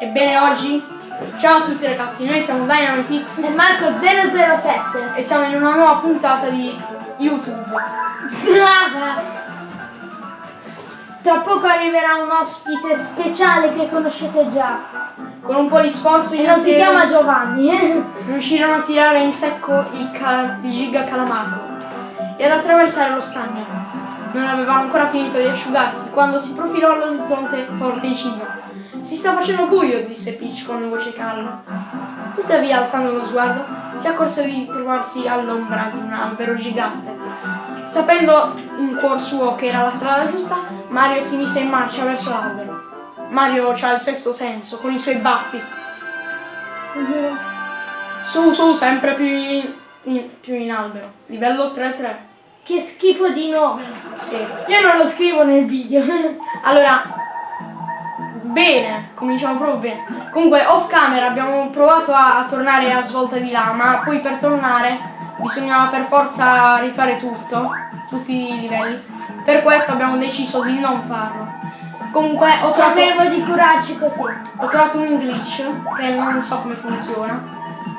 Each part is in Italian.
Ebbene oggi, ciao a tutti ragazzi, noi siamo Dynamifix E Marco007 e siamo in una nuova puntata di YouTube. Tra poco arriverà un ospite speciale che conoscete già Con un po' di sforzo E non si chiama Giovanni riuscirono a tirare in secco il, cal- il giga calamaco e ad attraversare lo stagno. Non aveva ancora finito di asciugarsi quando si profilò all'orizzonte forte e cibo. Si sta facendo buio, disse Peach con voce calma. Tuttavia, alzando lo sguardo, si accorse di trovarsi all'ombra di un albero gigante. Sapendo in cuor suo che era la strada giusta, Mario si mise in marcia verso l'albero. Mario ha il sesto senso, con i suoi baffi. Su, su, sempre più in, in- più in albero. Livello 3-3. Che schifo di nome Sì. Io non lo scrivo nel video Allora, bene, cominciamo proprio bene. Comunque, off camera abbiamo provato a, a tornare a svolta di là, ma poi per tornare bisognava per forza rifare tutto, tutti i livelli. Per questo abbiamo deciso di non farlo. Comunque, ho trovato, Sapevo di curarci così ho trovato un glitch che non so come funziona.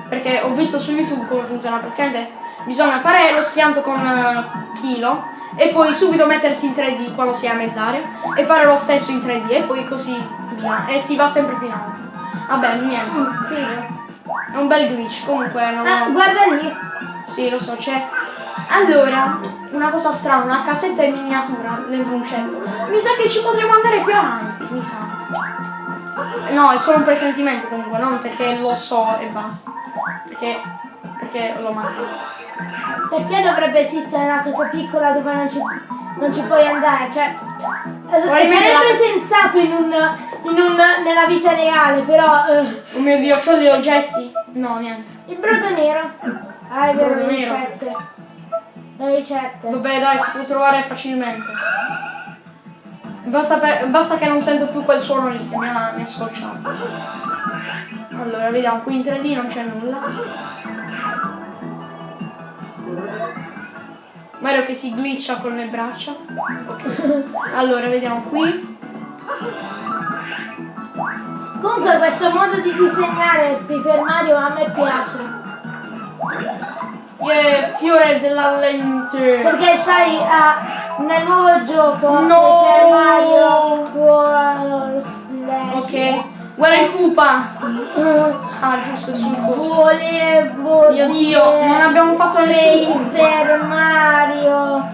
Perché ho visto su YouTube come funziona praticamente. Bisogna fare lo schianto con eh, chilo e poi subito mettersi in 3D quando si è a mezz'aria e fare lo stesso in 3D e poi così via. E si va sempre più in alto. Vabbè, niente. Figo. È un bel glitch, comunque non Ah, ho... guarda lì Sì, lo so, c'è. Allora, una cosa strana, una casetta in miniatura dentro un ceppo. Mi sa che ci potremo andare più avanti, mi sa. No, è solo un presentimento comunque, non perché lo so e basta. Perché. perché lo manca. Perché dovrebbe esistere una cosa piccola dove non ci, non ci puoi andare? Cioè, eh, sarebbe sensato in un, in un, nella vita reale, però eh, Oh mio dio, c'ho degli oggetti? No, niente. il brodo nero. Ah, è vero, le ricette. Le ricette. Vabbè dai, si può trovare facilmente. Basta, per- basta che non sento più quel suono lì che mi ha, mi ha scocciato. Allora, vediamo, qui in 3D non c'è nulla. Mario che si glitcha con le braccia. Allora, vediamo qui. Comunque questo modo di disegnare Paper Mario a me piace. Yeah, fiore della lente. Perché sai, ah, nel nuovo gioco No! Paper Mario Color Splash. Ok. Guarda il pupa. Ah, giusto, è sul coso. Volevo Mio Dio, non abbiamo fatto nessun punto. Paper Mario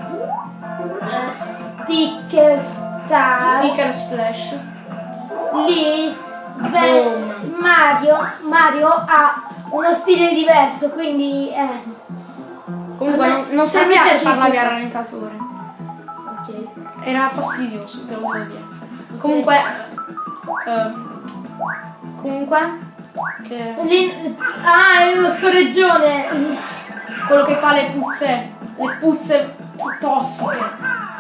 eh, Sticker Star Sticker splash. lì Boom. Mario, Mario ha uno stile diverso quindi eh, Comunque non, non a serviva per più. al rallentatore. ok. Era fastidioso, devo dire. Comunque. eh, comunque. Che, Lì, ah è uno scorreggione quello che fa le puzze. Le puzze tossiche.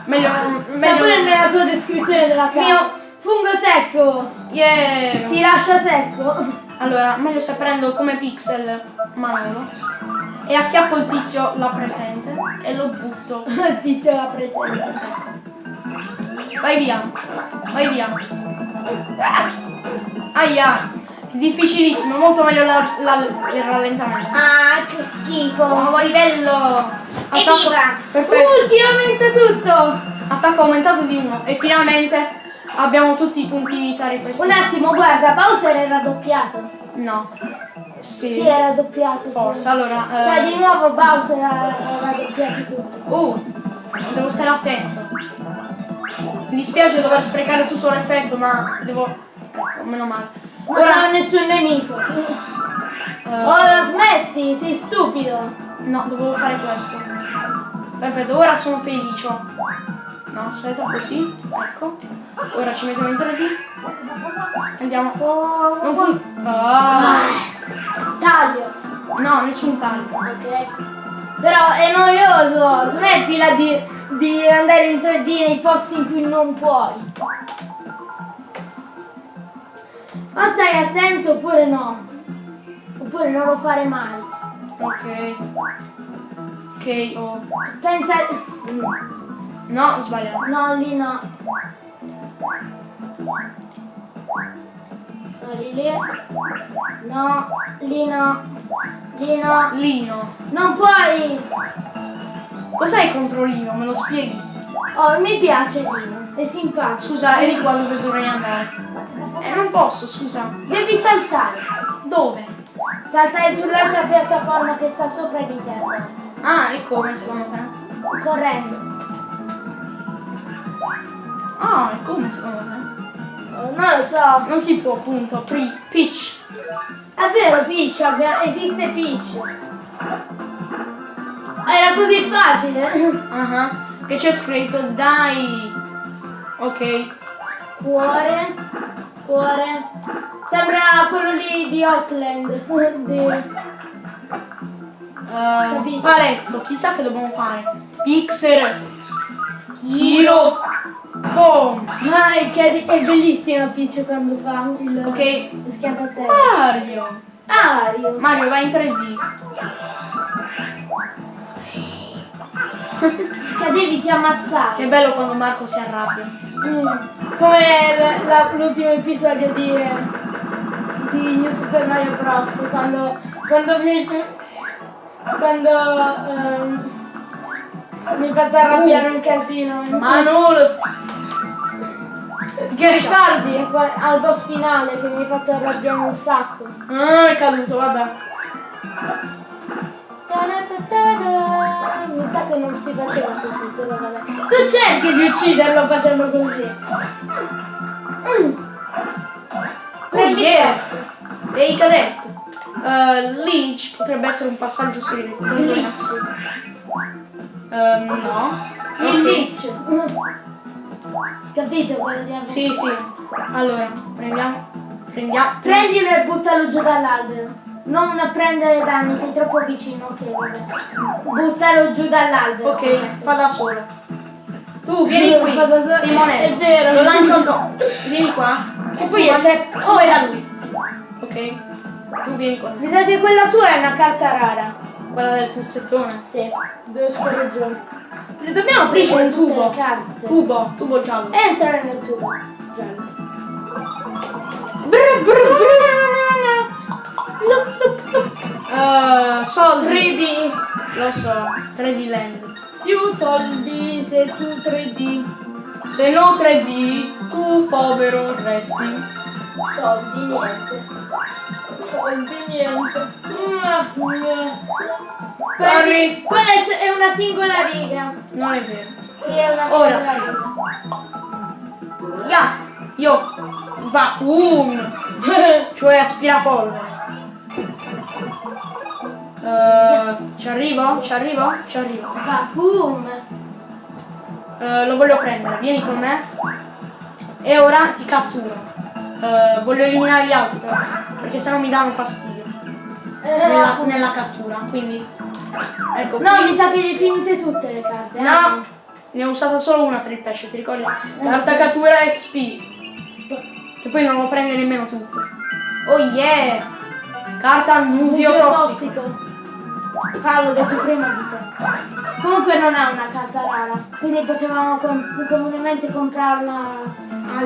Meglio Meglio pure nella sua descrizione della casa Mio- fungo secco Yeah. ti lascia secco Allora, meglio se prendo come pixel Manolo. E acchiappo il tizio là presente e lo butto. tizio la presente Vai via. Vai via. Aia. Difficilissimo, molto meglio la- la- il rallentamento. ah che schifo Nuovo livello. Attacco, perfetto. Ti aumenta tutto! Attacco aumentato di 1. E finalmente abbiamo tutti i punti vita Un ripristiti. attimo, guarda, Bowser era doppiato. No. Sì. Sì, era doppiato. Forse, allora. eh, Cioè, di nuovo Bowser era, era doppiato tutto. Uh, devo stare attento. Mi dispiace dover sprecare tutto l'effetto, ma devo. Ecco, meno male. Non sarà Ora. nessun nemico. eh, Ora smetti, sei stupido. no, dovevo fare questo. Perfetto, ora sono felice. No, aspetta, così. Ecco. Ora ci mettiamo in 3D. Andiamo. Oh, Non fun- Ah, taglio. no, nessun taglio. Ok. Però è noioso. Smettila di, di andare in 3D nei posti in cui non puoi. Ma stai attento oppure no. Oppure non lo fare mai. Ok. Ok, oh. Pensa. No, ho sbagliato. No, lì no. Sali lì. No, lì no. Lì no. Lino. Non puoi! Cos'hai contro Lino? Me lo spieghi? Oh, mi piace Lino, è simpatico. Scusa, eri qua dove dovrei andare. Eh, non posso, scusa. Devi saltare. Dove? Saltare sull'altra piattaforma che sta sopra di te. Ah, e come secondo te? Correndo. Ah, e come secondo te? Oh, non lo so. Non si può, appunto. Pri Peach. È vero, Peach, esiste Peach. Era così facile. Ah, Che c'è scritto, dai. Ok. Cuore, cuore. Sembra quello lì di Outland. Di- Capito. paletto, chissà che dobbiamo fare. Pixel. Giro. Boom. Ah, è, è bellissima Peach quando fa il Ok. lo schianto a terra. Mario. Ario. Mario, vai in 3D. Cadevi ti ammazzavi. Che bello quando Marco si arrabbia. Mm. Come l'ultimo episodio di, di New Super Mario Bros. Quando, quando mi quando ehm, mi hai fatto arrabbiare un casino. Manolo. Che ricordi al boss finale che mi hai fatto arrabbiare un sacco? Ah, è caduto, vabbè. Faceva così, però vabbè. Tu cerchi di ucciderlo facendo così. Mm. Prendi yeah. questo. Dei cadetti. Uh, Leech potrebbe essere un passaggio segreto. Il Lich. Ehm, no. Il Ok. Lich. Capito quello di? Sì, sì. Allora, prendiamo. Prendiamo. Prendilo e buttalo giù dall'albero. Non prendere danni, sei troppo vicino. Ok, vabbè. Buttalo giù dall'albero. Ok, fa da solo. Tu vieni qui. Simone. È vero. Lo lancio addosso. Vieni qua. Che poi è tre... Oh, è da lui. Ok. Tu vieni qua. Mi sa che quella sua è una carta rara. Quella del puzzettone. Sì, devo scorreggere. Le dobbiamo prendere un tubo. Tubo, tubo giallo. E entrare nel tubo. Giallo. Brr, brr, brr. Eh, soldi. 3D. Lo so, 3D Land. Più soldi se tu 3D. Se no 3D, tu povero resti. Soldi niente. Soldi niente. Corri. Quella è una singola riga. Non è vero. Sì, è una singola Ora sì. riga. Ya, io, vacuum, cioè aspirapolvere. Eh, ci arrivo? Ci arrivo? Ci arrivo. Vacuum. Eh, lo voglio prendere, vieni con me. E ora ti catturo. Eh, voglio eliminare gli altri però, perché sennò mi danno fastidio. Nella, nella cattura, quindi. Ecco. Eh, No, qui. mi sa che le finite tutte le carte. eh. No, ne ho usata solo una per il pesce, ti ricordi? Carta sì. cattura SP. Che poi non lo prende nemmeno tutto. Oh yeah! Carta nuvio Nuvio tossico. tossico. L'ho detto prima di te. Comunque non è una carta rara, quindi potevamo com- comunemente comprarla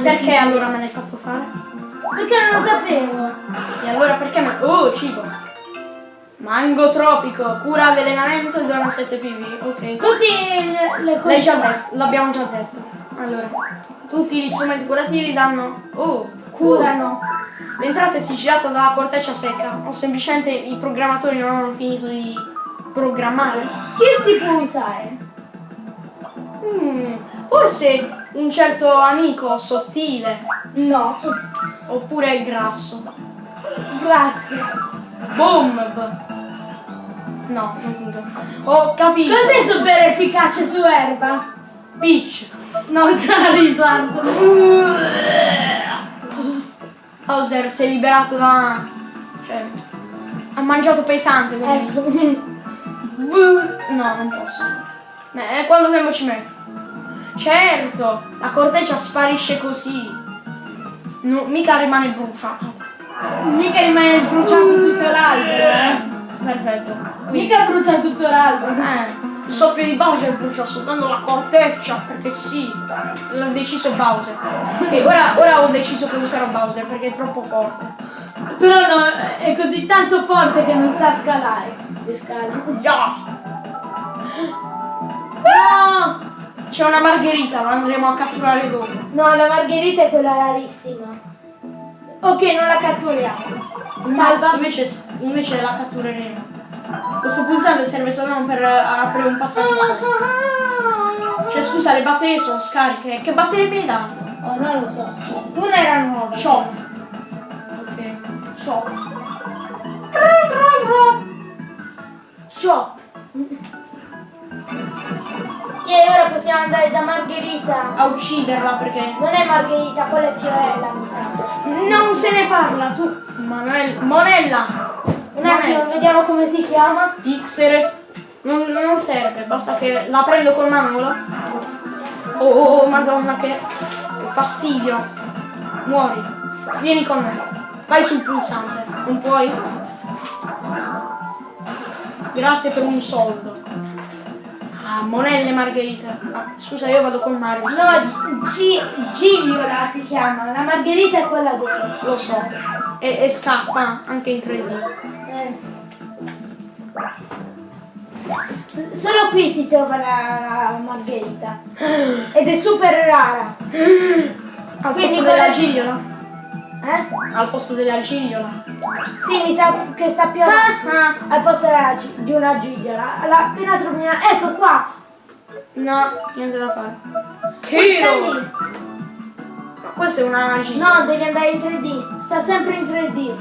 Perché fine. allora me l'hai fatto fare? Perché non lo sapevo. E allora perché me... Oh, cibo! Mango tropico, cura avvelenamento e dona 7 PV. Ok. Tutti le, cose. L'abbiamo già detto. Allora, tutti gli strumenti curativi danno... Oh, curano. L'entrata è sigillata dalla corteccia secca o semplicemente i programmatori non hanno finito di programmare. Che si può usare? Hmm, forse un certo amico sottile No. oppure grasso. Grazie. Bomb! No, non punto. Ho capito. Cos'è super efficace su erba? Peach. No, Charizard. Bowser si è liberato da... cioè... Ha mangiato pesante, quindi... Ecco. No, non posso. Eh, quanto tempo ci metto? Certo, la corteccia sparisce così. No, mica rimane bruciata. Mica rimane bruciato tutto l'albero, eh. Perfetto. Mica brucia tutto l'albero. eh, Il soffio di Bowser brucia soltanto la corteccia, perché sì, l'ha deciso Bowser. E ora, ora ho deciso che userò Bowser perché è troppo forte. Però no, è così tanto forte che non sa scalare. Le scale. Yeah! No! C'è una margherita, la andremo a catturare dopo. No, la margherita è quella rarissima. Ok, non la catturiamo. Salva. Invece, invece la cattureremo. Questo pulsante serve solo per eh, aprire un passaggio sopra. Cioè scusa, le batterie sono scariche. Che batterie mi hai dato? Oh, non lo so. Una era nuova. Chop. Ok. Shop. Shop. E ora possiamo andare da Margherita. A ucciderla perché Non è Margherita, quella è Fiorella, mi sa. non se ne parla. Tu. Manuel. Monella. Un attimo, vediamo come si chiama. Pixere. Non, non serve, basta che la prendo col manolo. Oh, oh, oh, madonna che fastidio. Muori. Vieni con me. Vai sul pulsante. Non puoi? Grazie per un soldo. Ah, monelle margherita. Ah, scusa, io vado con Mario. No, Gi- Gigliola si chiama. La Margherita è quella vera. Lo so. E, e scappa anche in 3D. Eh. Solo qui si trova la, la Margherita. Ed è super rara. Al Quindi posto quella- della gigliola. Eh? Al posto della gigliola. Sì, mi sa che sta più avanti. Ah, Al posto di una gigliola. La, appena trovi una... Ecco qua! no, niente da fare. Tiro! Ma questa è una gigliola. No, devi andare in 3D. Sta sempre in 3D.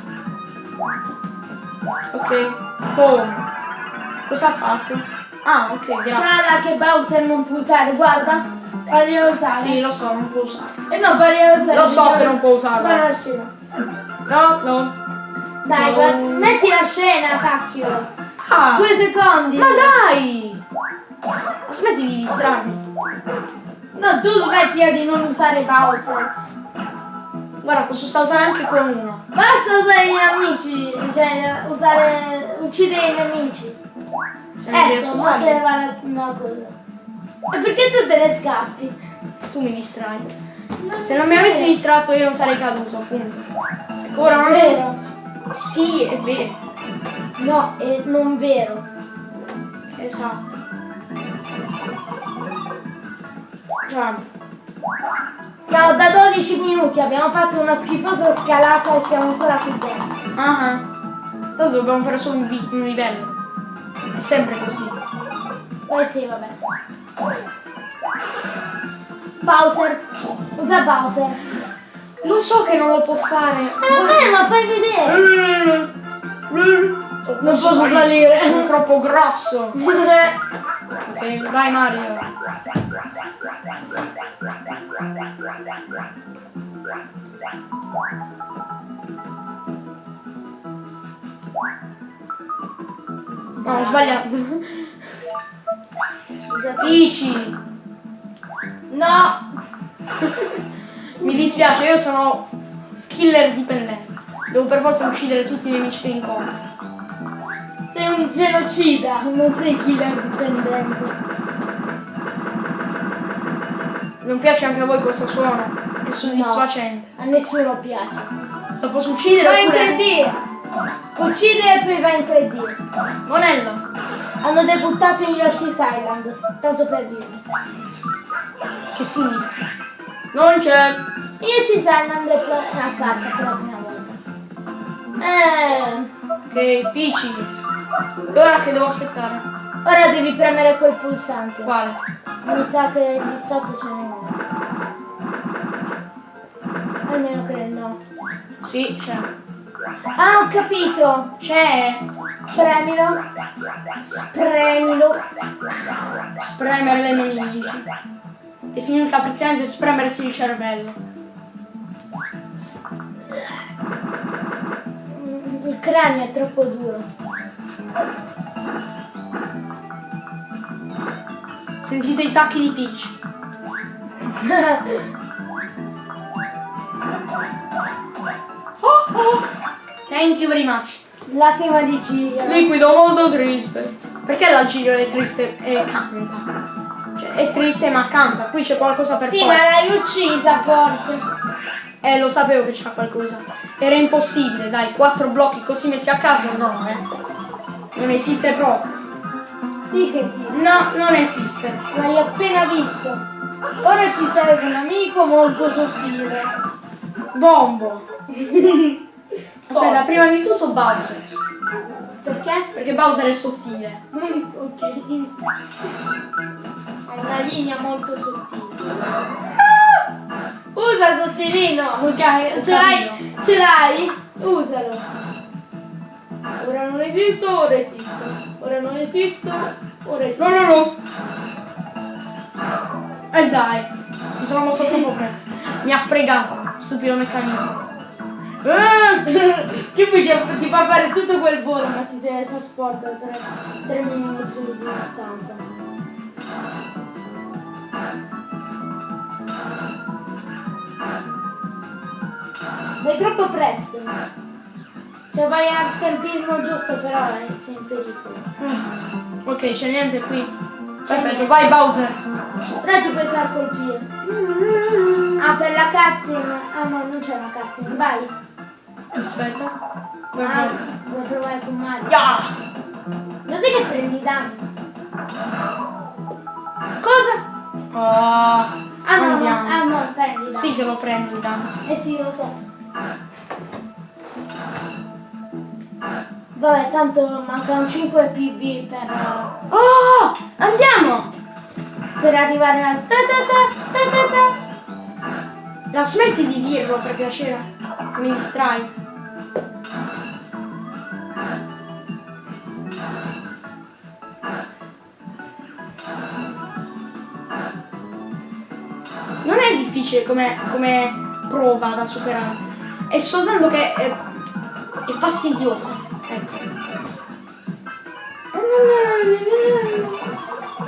Ok. Come? Cosa ha fatto? Ah, ok, grazie. Strana che Bowser non può usare, guarda. Faglielo usare. Sì, lo so, non può usare. E no, faglielo usare. Lo so che non può usarla. Guarda la scena. No, no. Dai, No. guarda. Metti la scena, cacchio. Ah! Due secondi. Ma dai! Smetti di distrarmi. No, tu smettila di non usare Bowser. Guarda, posso saltare anche con uno. Basta usare gli amici. Cioè, usare... uccidere i nemici. Se non Ecco, riesco a ma salire. una cosa. E perché tu te ne scappi? Tu mi distrai. Se non mi avessi distratto io non sarei caduto, appunto. Ecco, ora non è vero. Sì, è vero. No, è non vero. Esatto. Già. Siamo da 12 minuti, abbiamo fatto una schifosa scalata e siamo ancora qui dentro. Ah ah. Tanto dobbiamo fare solo un, un livello. È sempre così. Eh sì, vabbè. Bowser. Usa Bowser. Lo so che non lo può fare. Eh vabbè, ma fai vedere. Non posso salire. Sono troppo grosso. Ok, vai Mario. No, ho sbagliato. Peachy. No. Mi dispiace, io sono killer dipendente. Devo per forza uccidere tutti i nemici che incontro. Sei un genocida, non sei killer dipendente. Non piace anche a voi questo suono? È soddisfacente. A nessuno piace. Lo posso uccidere Vai in oppure... 3D. Uccide e poi vai in 3D. Monella. Hanno debuttato in Yoshi's Island, tanto per dirvi. Che significa? Non c'è. Yoshi's Island è a casa per la prima volta. Eh, Ok, Peachy. E ora che devo aspettare? ora devi premere quel pulsante. Quale? Mi sa che lì sotto ce n'è uno. Almeno credo no. Sì, c'è. Ah, ho capito! C'è. Premilo. Premilo. Spremere le nemici. Che significa praticamente spremersi il cervello. Il cranio è troppo duro. Sentite i tacchi di Peach. Oh, oh. Thank you very much. Lacrima di Giglio. Liquido molto triste. Perché la Giro è triste e canta? Cioè, è triste ma canta, qui c'è qualcosa per Sì, forza. ma l'hai uccisa forse. Eh, lo sapevo che c'era qualcosa. Era impossibile, dai, quattro blocchi così messi a caso, no, eh. Non esiste proprio. Sì che esiste. No, non esiste. L'hai appena visto. Ora ci serve un amico molto sottile. Bombo. Aspetta, Forse. prima di tutto Bowser. Perché? Perché Bowser è sottile. ok. Ha una linea molto sottile. Usa il sottilino, ok? Ce l'hai? Ce l'hai? Usalo. Ora non esisto, ora esisto. Ora non esisto, ora esisto. No, no, no. E dai, mi sono mosso troppo presto. Mi ha fregato, stupido meccanismo. Ah! che poi ti, ti fa fare tutto quel volo ma ti teletrasporta a 3, mm di distanza. Vai troppo presto. Cioè vai al tempismo giusto però sei in pericolo. Mm. Ok, c'è niente qui. Perfetto, vai Bowser. Però ti puoi far colpire. Ah, per la cutscene. Ah no, non c'è una cutscene. Vai. Aspetta. Vai, Ah, vuoi provare con Mario? Ya! Lo sai che prendi danni? Cosa? Ah, Ah no, no, andiamo. ah no, prendi danni. Sì che lo prendo il danno. Eh sì, lo so. Vabbè, tanto mancano 5 PV per, Oh! Andiamo! per arrivare al ta ta ta ta ta ta. La smetti di dirlo per piacere. Mi distrai. Difficile come, come prova da superare. È soltanto che è, è fastidiosa. Ecco.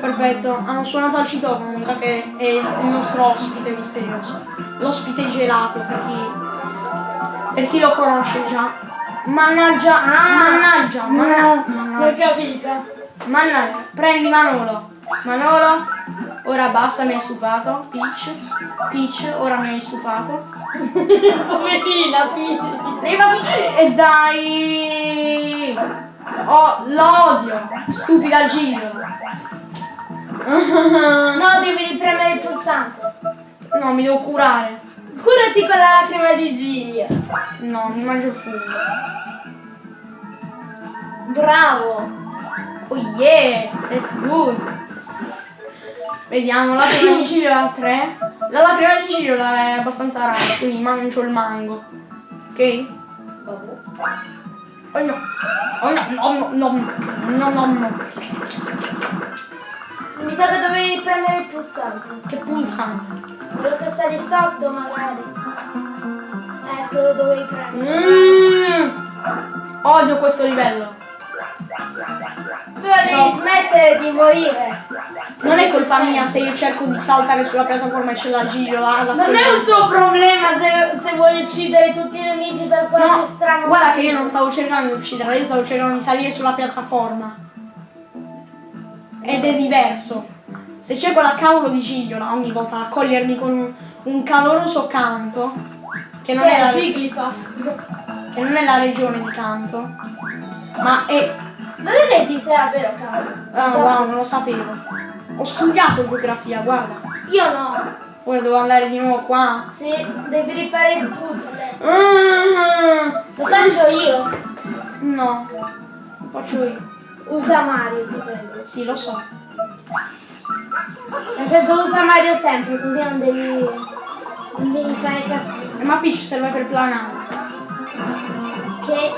Perfetto, hanno suonato al citofono, mi sa che è il nostro ospite misterioso. L'ospite gelato per chi, per chi lo conosce già. Mannaggia, mannaggia, manna- l'ho mannaggia, capita. mannaggia. Prendi Manolo. Manolo, ora basta, mi hai stufato. Peach, Peach, ora mi hai stufato. Poverina. Leva e dai! Oh, l'odio! Stupida Giro! No, devi ripremere il pulsante. No, mi devo curare. Curati con la lacrima di Giglio. No, mi mangio il fungo. Bravo. Oh yeah! That's good! Vediamo, la prima di Giro ha 3. La lacrima di Giro è abbastanza rara, quindi mangio il mango. Ok? Oh no! Oh no, no, no, no, no, no. Mi sa che dovevi prendere il pulsante. Che pulsante. Quello che lì sotto magari. Ecco, lo dovevi prendere. Mm. Odio questo livello. Tu devi smettere di morire. Non è colpa mia se io cerco di saltare sulla piattaforma e c'è la da Non è un tuo problema se, se vuoi uccidere tutti i nemici per qualche No, strano guarda che io non stavo cercando di ucciderla, io stavo cercando di salire sulla piattaforma. Ed è diverso. Se c'è quella cavolo di Gigliola ogni volta a cogliermi con un, un caloroso canto, che non, Che è la, è Jigglypuff. che non è la regione di canto, ma è... Lo sai che esiste davvero, cavolo? Ah, wow, non lo sapevo. Ho studiato geografia, guarda. Io no. Ora devo andare di nuovo qua. Sì, devi rifare il puzzle. Ah, Lo faccio io. No, lo faccio io. Usa Mario, ti prego. Sì, lo so. Nel senso usa Mario sempre, così non devi. non devi fare casino. Eh, Ma Peach serve per planare. Che.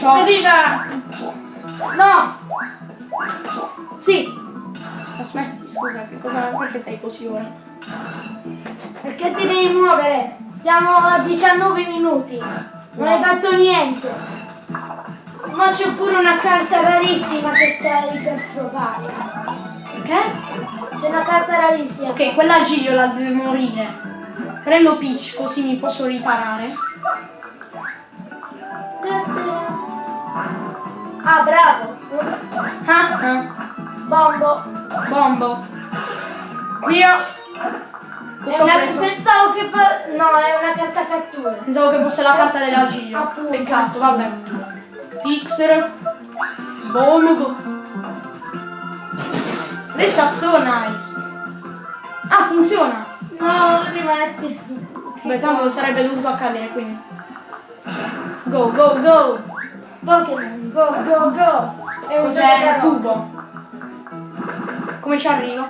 Ciao. Evviva! No! Sì, Aspetti, scusa, che cosa, perché stai così ora? perché ti devi muovere? Stiamo a 19 minuti. Non hai fatto niente. Ma c'è pure una carta rarissima che stai per trovare. Che? C'è una carta rarissima. Ok, quella Giglio la deve morire. Prendo Peach così mi posso riparare. Ah, bravo. Ah, ah. Bombo. Bombo. Via. Cosa una- pensavo che. No, è una carta cattura. Pensavo che fosse la carta della. Appunto. Peccato, vabbè. Pixel. Bombo. That's so nice. Ah, funziona. No, rimetti. Beh, tanto sarebbe dovuto accadere, quindi. Go, go, go. Pokémon, go, go, go. È un gioco tubo? Come ci arrivo?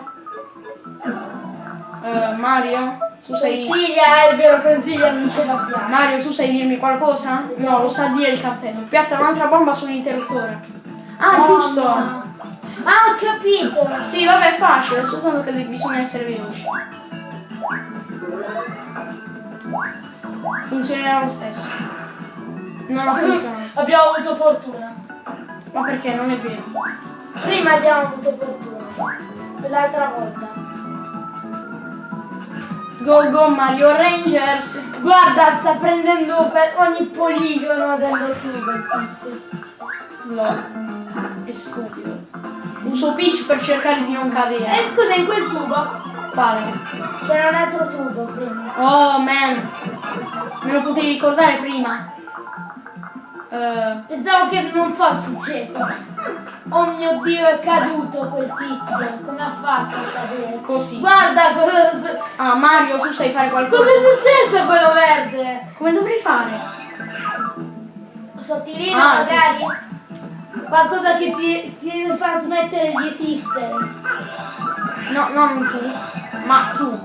Eh, Mario, tu sai... Consiglia, è vero, consiglia, non ce l'abbiamo. Mario, tu sai dirmi qualcosa? No, lo sa dire il cartello. Piazza un'altra bomba sull'interruttore. Ah, Bomba. giusto! Ah, ho capito. Sì, vabbè, è facile, soltanto che bisogna essere veloci. Funzionerà lo stesso. Non ha funzionato. Abbiamo avuto fortuna. Ma perché? Non è vero. Prima abbiamo avuto fortuna. L'altra volta. Go go Mario Rangers! Guarda, sta prendendo per ogni poligono dello tubo il tizio. Lol. È stupido. Uso Peach per cercare di non cadere. Eh, scusa, in quel tubo Quale? c'era un altro tubo prima. Oh man! Me lo potevi ricordare prima? Eh, Pensavo che non fossi cieco. Oh mio dio, è caduto quel tizio. Come ha fatto a cadere? così. Guarda cosa, Ah Mario, tu sai fare cosa qualcosa? è successo a quello verde. Come dovrei fare? Sottilino Ah, magari? Qualcosa che ti, ti fa smettere di esistere. No, non tu, ma tu.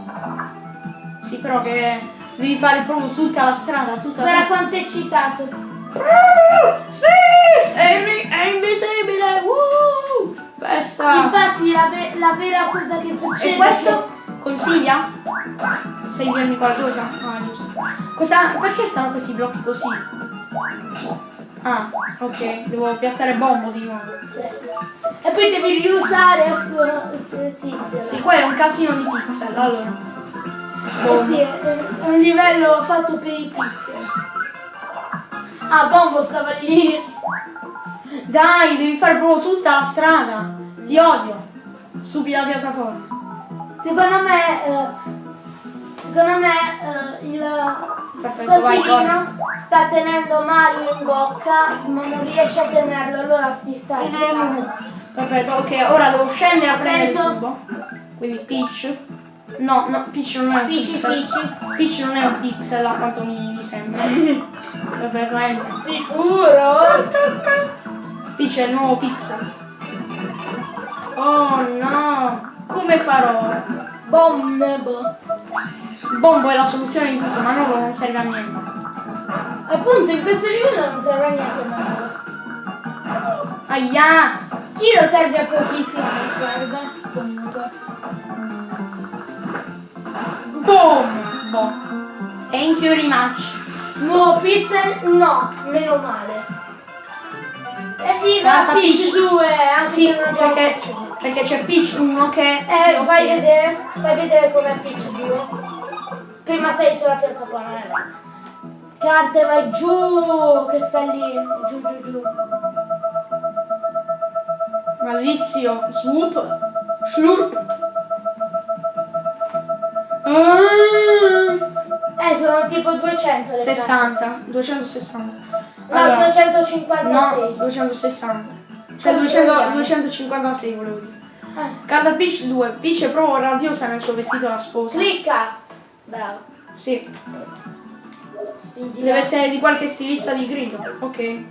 Sì, però che devi fare proprio tutta la strada, tutta Guarda quanto è eccitato. Sì, sei è invisibile! Woo! Festa! Infatti la, ve- la vera cosa che succede E questo? Consiglia? Sai dirmi qualcosa? Ah, giusto. Cosa, perché stanno questi blocchi così? Ah, ok, devo piazzare bombo di nuovo. E poi devi riusare il tizio. Sì, qua è un casino di pixel, allora. Eh sì, è è un livello fatto per i pixel. Ah, Bombo stava lì. Dai, devi fare proprio tutta la strada. Ti odio. Stupida piattaforma. Secondo me, eh, secondo me eh, il Perfetto, Sottilino sta tenendo Mario in bocca, ma non riesce a tenerlo, allora ti sta Perfetto, ok, ora devo scendere a prendere il tubo. Quindi Peach. No, no, Peach non è un Peachy, pixel. Peachy. Peach non è un pixel a quanto mi, mi sembra. Perfetto. Sicuro? Peach è il nuovo pixel. Oh no! Come farò? Bombo. Bombo è la soluzione di tutto, ma non non serve a niente. Appunto, in questo livello non serve a niente Mario. Aia! Kiro serve a pochissimo, serve. Comunque. Boom! Boh. Thank you very much. Nuovo pixel? No, meno male. Evviva Guarda, Peach Peach. 2! Anche Sì, perché, Peach 2. perché c'è Peach 1 che Eh, fai vedere, fai vedere com'è Peach 2. Prima sei sulla piattaforma, eh. Carte, vai giù, che sta lì, giù, giù, giù. Malizio. Swoop. Slurp. Ah, Eh, sono tipo 200 le 60. 260. carte. No, 256. No, 260. Cioè 200, 256 volevo dire. Eh, Carta Peach 2. Peach è proprio radiosa nel suo vestito da sposa. clicca. Bravo. Sì. Spingi. Deve essere di qualche stilista di grido. Ok.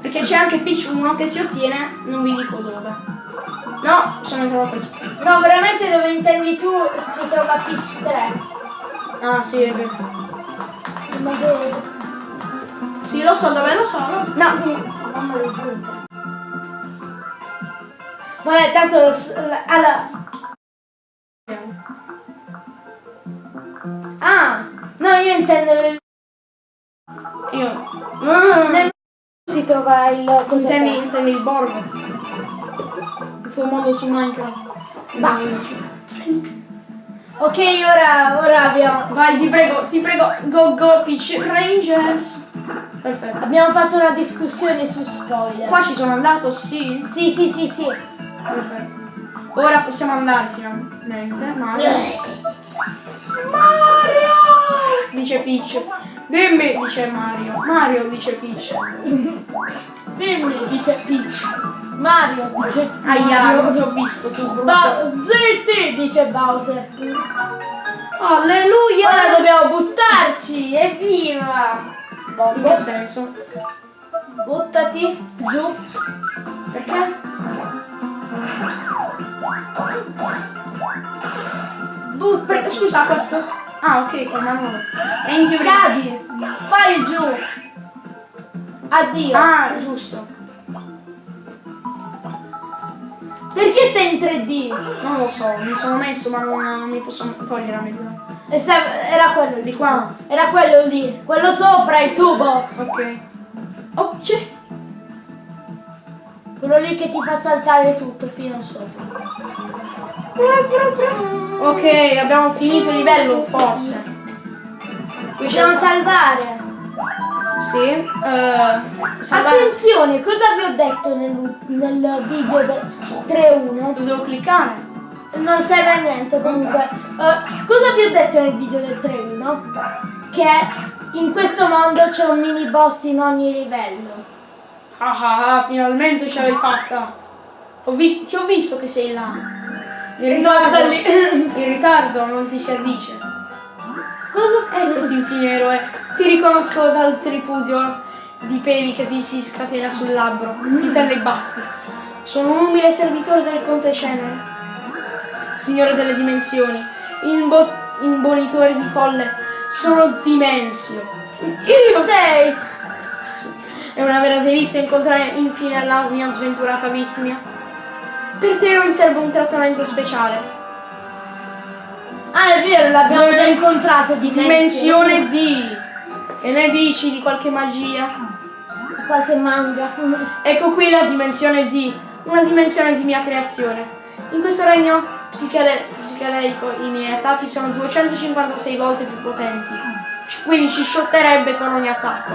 Perché c'è anche Peach 1 che si ottiene, non vi dico dove. No, sono entrato per. No, veramente dove intendi tu si trova Peach 3. Ah, sì, è vero. Ma dove? Sì, lo so dove lo so. so. No, brutta. Vabbè, tanto lo s- la- allora. Ah, no, io intendo il Io. Mm. nel si trova il cosa Intendi, intendi il borgo. tuo modo su Minecraft. Basta. Ok, ora, ora abbiamo, Vai, ti prego, ti prego, go go Peach Rangers. Perfetto. abbiamo fatto una discussione su spoiler. Qua ci sono andato, sì. Sì, sì, sì, sì. Perfetto. Ora possiamo andare finalmente. Mario. Mario! Dice Peach. Dimmi, dice Mario. Mario dice Peach. Dimmi, dice Peach. Mario, dice Aia, Mario. non ti ho visto tu, brutto. Ba- zitti, dice Bowser. Alleluia! Ora dobbiamo buttarci, evviva! In Bombo, che senso? buttati giù. Perché? Buttati. Perché scusa questo? Ah ok, con mano. È in. Cadi, vai giù. Addio. Ah, giusto. Perché sei in 3D? Non lo so, mi sono messo ma non, non mi posso togliere la se- Era quello lì. Di qua. Era quello lì. Quello sopra, il tubo. Ok. Oh, c'è. Quello lì che ti fa saltare tutto fino sopra. Ok, abbiamo finito il livello, forse. Dobbiamo il- salvare. Sì. eh, salvare. Attenzione, cosa vi ho detto nel, nel video del 3.1? Lo devo cliccare. Non serve a niente comunque. Eh, cosa vi ho detto nel video del 3.1? Che in questo mondo c'è un mini boss in ogni livello. Ah ah ah, finalmente ce l'hai fatta. Ho visto, ti ho visto che sei là. In ritardo, in ritardo non ti si addice. Cosa? Eccoti infine eroe. Ti riconosco dal tripudio di peli che ti si scatena sul labbro. Intende i baffi. Sono un umile servitore del conte Cenere. Signore delle dimensioni. Imbo- imbonitore di folle. Sono Dimensio. Chi sei? È una vera delizia incontrare infine la mia sventurata vittima. Per te io riservo un trattamento speciale. Ah, è vero, l'abbiamo già incontrato di Dimensione D. E ne dici di qualche magia? Qualche manga. Ecco qui la dimensione D, una dimensione di mia creazione. In questo regno psichele- psichedelico i miei attacchi sono 256 volte più potenti. Quindi ci shotterebbe con ogni attacco.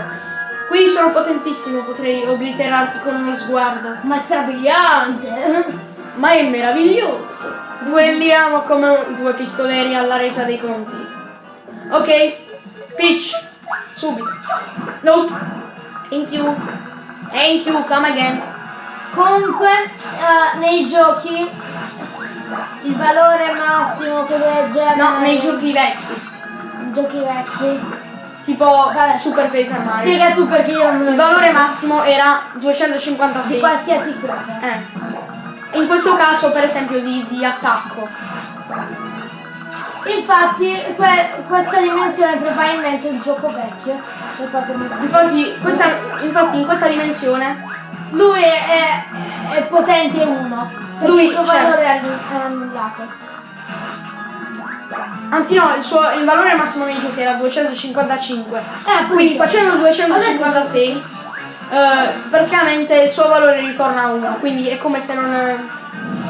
Qui sono potentissimo, potrei obliterarti con uno sguardo. Ma è strabiliante. Ma è meraviglioso! Duelliamo come due pistoleri alla resa dei conti. Ok, Peach, subito. Nope. Thank you. Thank you, come again. Comunque, eh, nei giochi il valore massimo che genere. No, nei giochi vecchi. giochi vecchi. Tipo Vabbè. Super Paper Mario. Spiega tu perché io non Il valore massimo era 256. di qualsiasi cosa. Eh. In questo caso, per esempio, di, di attacco. Infatti, que- questa dimensione probabilmente è un gioco vecchio. Infatti, questa, infatti in questa dimensione Lui è, è- è potente uno. Lui, il suo cioè- valore è annu- è annullato. Anzi no, il, suo, il valore massimo nei giochi era 255. Eh, Quindi quindi facendo 256, eh, praticamente il suo valore ritorna a 1. Quindi è come se non,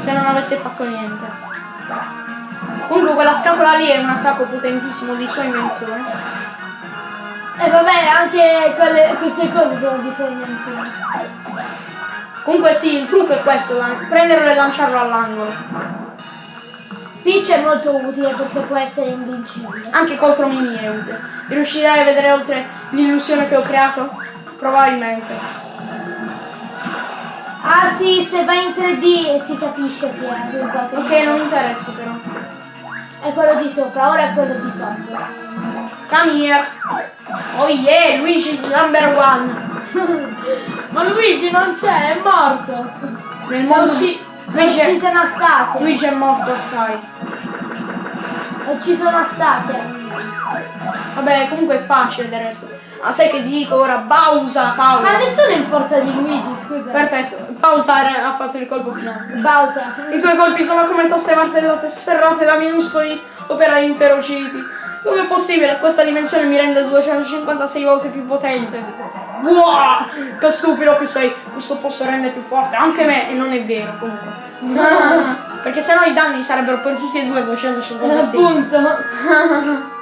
se non avesse fatto niente. Comunque quella scatola lì è un attacco potentissimo di sua invenzione. E vabbè, anche quelle- queste cose sono di sua invenzione. Comunque sì, il trucco è questo, lan- prenderlo e lanciarlo all'angolo. Peach è molto utile perché può essere invincibile. Anche contro Mimi è utile. Riuscirai a vedere oltre l'illusione che ho creato? Probabilmente. Ah sì, se vai in 3D si capisce che è un Pokémon. Ok, non mi interessa però. È quello di sopra, ora è quello di sotto. Come here. Oh yeah, Luigi is number one. Ma Luigi non c'è, è morto. Nel mondo ha Luigi è, ucciso Anastasia. Luigi è morto assai. Ha ucciso Anastasia. Vabbè, comunque è facile del resto. Ah, sai che dico ora? Pausa, Ma a pausa. nessuno importa di Luigi, scusa. Perfetto, pausare ha fatto il colpo finale. Bowser. I suoi colpi sono come toste martellate sferrate da minuscoli operai inferociti. Come è possibile? Questa dimensione mi rende 256 volte più potente. Buah! Che stupido che sei! Questo posto rende più forte anche me e non è vero comunque. Perché sennò i danni sarebbero per tutti e due 256. Appunto.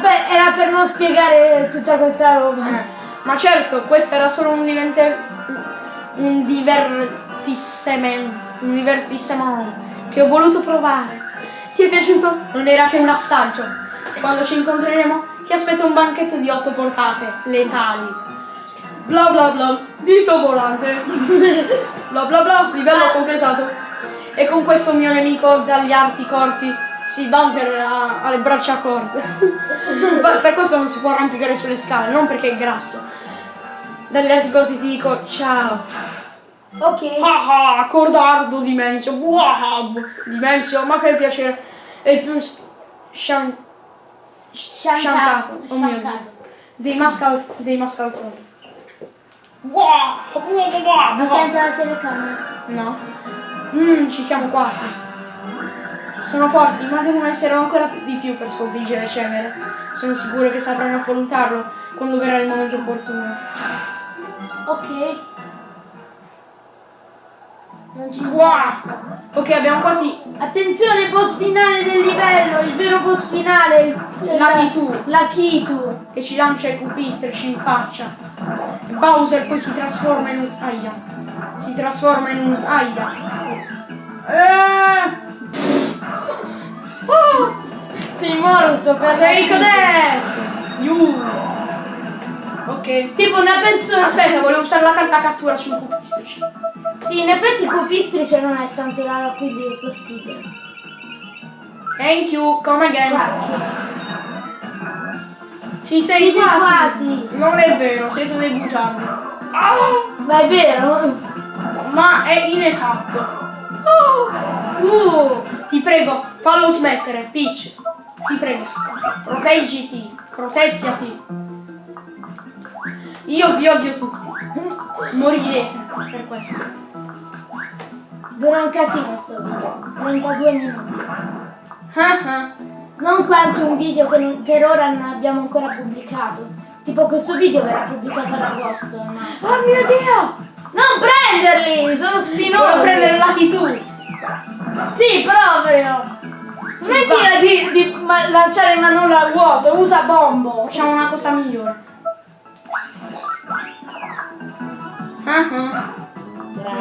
Per- era per non spiegare tutta questa roba. Ma certo, questo era solo un divente un divertissement, un divertissement che ho voluto provare. Ti è piaciuto? Non era che un assaggio. Quando ci incontreremo ti aspetta un banchetto di otto portate, letali. Bla bla bla, dito volante. bla bla bla, livello completato. E con questo mio nemico dagli arti corti, sì, Bowser ha, ha le braccia corte. Ma per questo non si può arrampicare sulle scale, non perché è grasso. Dagli arti corti ti dico ciao. Ok. Ah ah, cordardo Dimensio. Wow, Dimensio, ma che piacere. È il più scian- sciancato. Oh mio Dio. Dei, mascal- dei mascalzoni. Wow, wow, wow, wow. Attento alla telecamera. No. Mmm, ci siamo quasi. Sono forti, ma devono essere ancora di più per sconfiggere Cenere. Sono sicuro che sapranno affrontarlo quando verrà il momento opportuno. Ok. Non ci Wow. Ok, abbiamo quasi Attenzione, boss finale del livello, il vero boss finale, il- La Kitu. La Kitu. che ci lancia i cupistrici in faccia. Bowser poi si trasforma in un. Aia. Si trasforma in un. Aia. Eh. Oh, Sei morto per Sei cadet! You! Ok. Tipo una persona. Aspetta, volevo usare la carta cattura sui cupistrici. Sì, in effetti copistrice non è tanto raro, quindi è possibile. Thank you, come again. Ci sei Ci quasi. quasi. Non è vero, siete dei bugiardi. Ah, Ma è vero? ma è inesatto. Uh, Ti prego, fallo smettere, Peach. Ti prego. Proteggiti, proteggiati. Io vi odio tutti. Morirete per questo. dura un casino sto video. 32 minuti. Ah ah. Non quanto un video che non- per ora non abbiamo ancora pubblicato. Tipo questo video verrà pubblicato ad agosto. massimo. Oh mio dio! Non prenderli! Sono spinosi! Devo prendere Lucky tu. Sì, proprio! Smettila di, di ma- lanciare Manolo al vuoto, usa bombo! Facciamo una cosa migliore. Ah ah.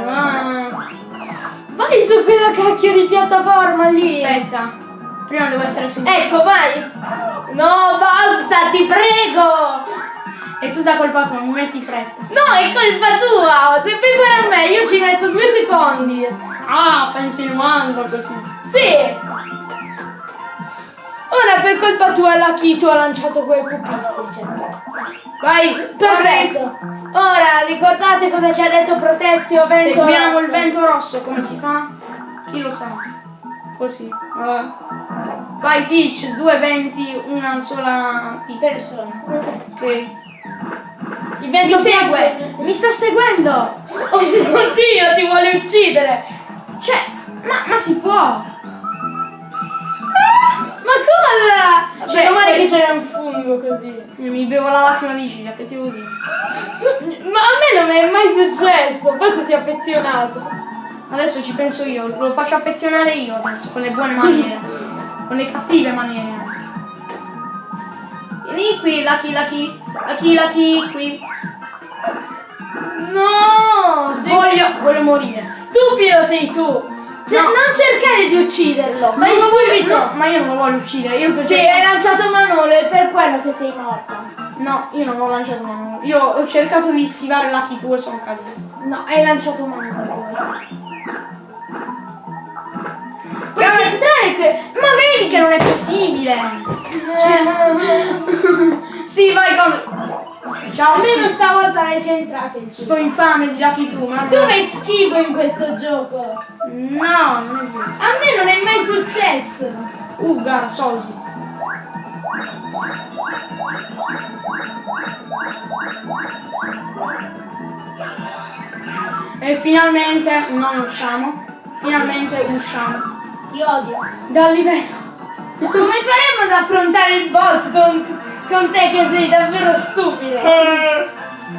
Ah. Vai su quella cacchio di piattaforma lì! Aspetta. Prima devo essere su. Ecco, vai! No, basta, ti prego! È tutta colpa tua, mi metti fretta. No, è colpa tua! Se fai fare a me, io ci metto due secondi! Ah, stai insinuando così. Sì! Ora per colpa tua la Kito ha lanciato quel cupistice. Vai, Perfetto! Ora ricordate cosa ci ha detto Protezio Vento Seguiamo Rosso? il vento rosso, come si fa? Chi lo sa? Così. Vai Peach, due venti, una sola tizia. Persona. Ok. Il vento Mi segue! Mi sta seguendo! Oh mio Dio, ti vuole uccidere! Cioè, ma, ma si può! Ma cosa? Cioè, Meno che c'era un fungo così. Mi bevo la lacrima di Gilia, che ti devo dire? Ma a me non è mai successo, forse si è affezionato. Adesso ci penso io, lo faccio affezionare io adesso, con le buone maniere. con le cattive maniere. Vieni qui, Lucky, Lucky, Lucky, Lucky, qui. No! Voglio, voglio morire. stupido sei tu! Cioè, No. non cercare di ucciderlo, vai Non voglio- no, ma io non lo voglio uccidere, io sto Sì, hai lanciato Manolo, è per quello che sei morta. No, io non ho lanciato Manolo. Io ho cercato di schivare Lucky 2 e sono caduto. No, hai lanciato Manolo Eh. centrare que... Ma vedi che non è possibile! sì, vai con... Ciao, Almeno sì. stavolta l'hai centrato Sto infame di Lucky 2, ma... Tu sei schifo in questo gioco. No, non è vero. A me non è mai successo. Uh, gara, soldi. E finalmente non usciamo. Finalmente usciamo. Ti odio. Dal livello. Come faremo ad affrontare il boss con, Con te che sei davvero stupido.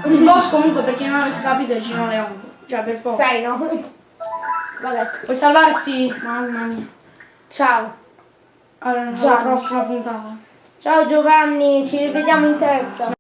Il boss comunque, per chi non avesse capito, è Gino Leone. Cioè, per forza. Sai, no? Vabbè. Puoi salvarsi? Mamma mia. Ciao. Alla Già. prossima puntata. Ciao Giovanni, ci rivediamo in terza.